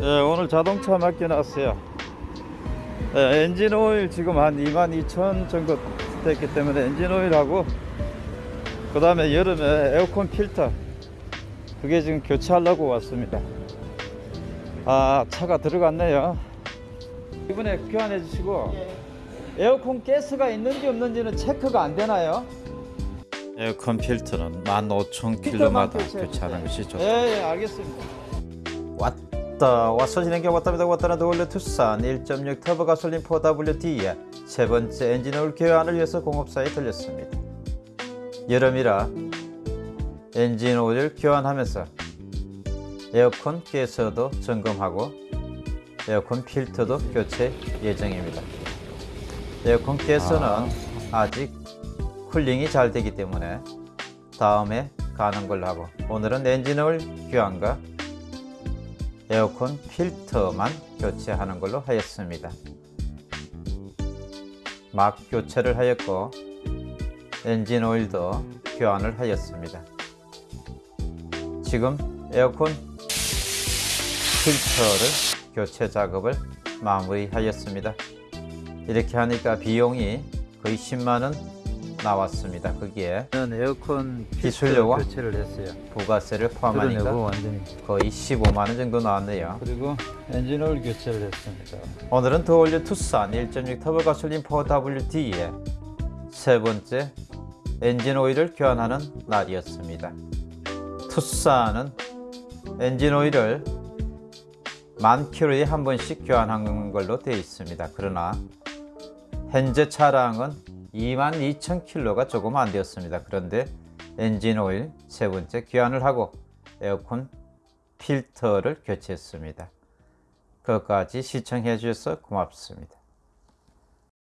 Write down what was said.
예, 오늘 자동차 맡겨놨어요. 예, 엔진 오일 지금 한 22,000 정도 됐기 때문에 엔진 오일하고 그 다음에 여름에 에어컨 필터 그게 지금 교체하려고 왔습니다. 아 차가 들어갔네요. 이번에 교환해 주시고 에어컨 가스가 있는지 없는지는 체크가 안 되나요? 에어컨 필터는 15,000km마다 교체하는 것이 좋다. 예, 예, 알겠습니다. 왔 다 와서 진행해 왔답니다. 왔다는 The All New 투싼 1.6 터보 가솔린 4WD의 세 번째 엔진 오일 교환을 위해서 공업사에 들렸습니다. 여름이라 엔진 오일 교환하면서 에어컨 가스도 점검하고 에어컨 필터도 교체 예정입니다. 에어컨 가스는 아직 cooling이 잘 되기 때문에 다음에 가는 걸로 하고 오늘은 엔진 오일 교환과 에어컨 필터만 교체하는 걸로 하였습니다. 막 교체를 하였고 엔진 오일도 교환을 하였습니다. 지금 에어컨 필터를 교체 작업을 마무리하였습니다. 이렇게 하니까 비용이 거의 10만원 나왔습니다. 거기에 에어컨 기술료와 교체를 했어요. 부가세를. 포함하니까 완전히. 거의 15만 원 정도 나왔네요. 그리고 엔진 오일 교체를 했습니다. 오늘은 The All New 투싼 1.6 터보 가솔린 4WD의 세 번째 엔진 오일을 교환하는 날이었습니다. 투싼은 엔진 오일을 만 킬로에 한 번씩 교환하는 걸로 되어 있습니다. 그러나 현재 차량은 22,000킬로가 조금 안 되었습니다. 그런데 엔진 오일 세 번째 교환을 하고 에어컨 필터를 교체했습니다. 그것까지 시청해 주셔서 고맙습니다.